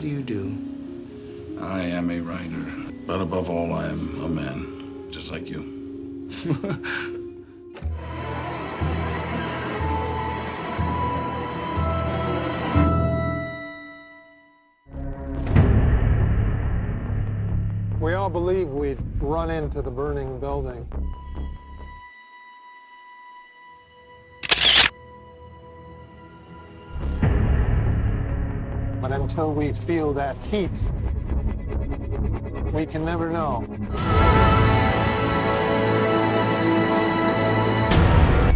do you do? I am a writer, but above all, I am a man, just like you. We all believe we'd run into the burning building. But until we feel that heat, we can never know.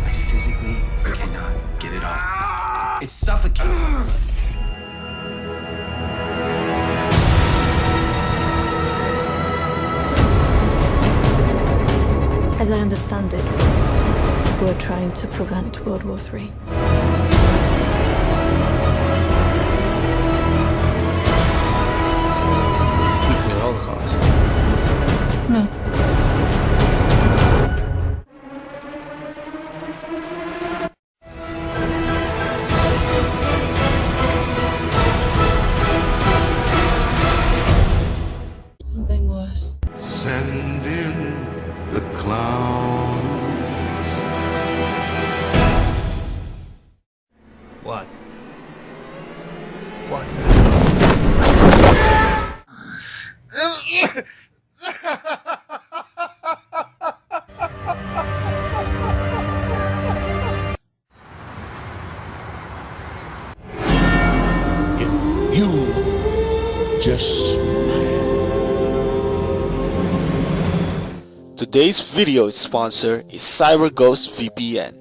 I physically cannot get it off. It's suffocating. As I understand it, we're trying to prevent World War III. What? If you just Today's video sponsor is CyberGhost VPN.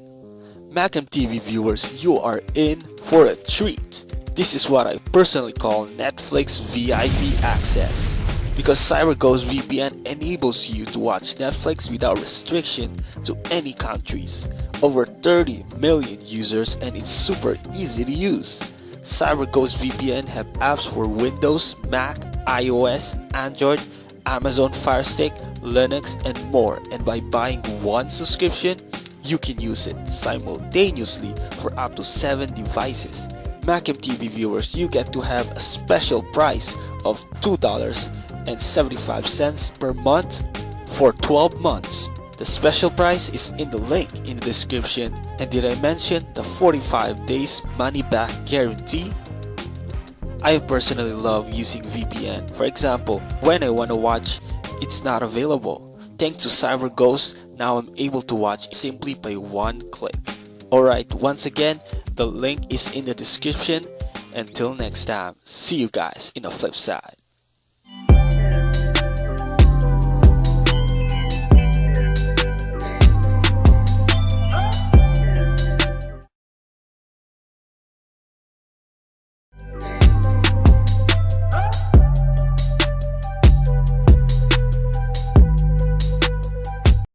Macam TV viewers, you are in for a treat. This is what I personally call Netflix VIP access. Because CyberGhost VPN enables you to watch Netflix without restriction to any countries. Over 30 million users and it's super easy to use. CyberGhost VPN have apps for Windows, Mac, iOS, Android, Amazon Fire Stick, Linux, and more. And by buying one subscription, you can use it simultaneously for up to 7 devices. Macam TV viewers, you get to have a special price of $2.75 per month for 12 months. The special price is in the link in the description. And did I mention the 45 days money back guarantee? I personally love using VPN. For example, when I want to watch, it's not available. Thanks to CyberGhost, now I'm able to watch simply by one click. Alright, once again, the link is in the description. Until next time, see you guys in the flip side.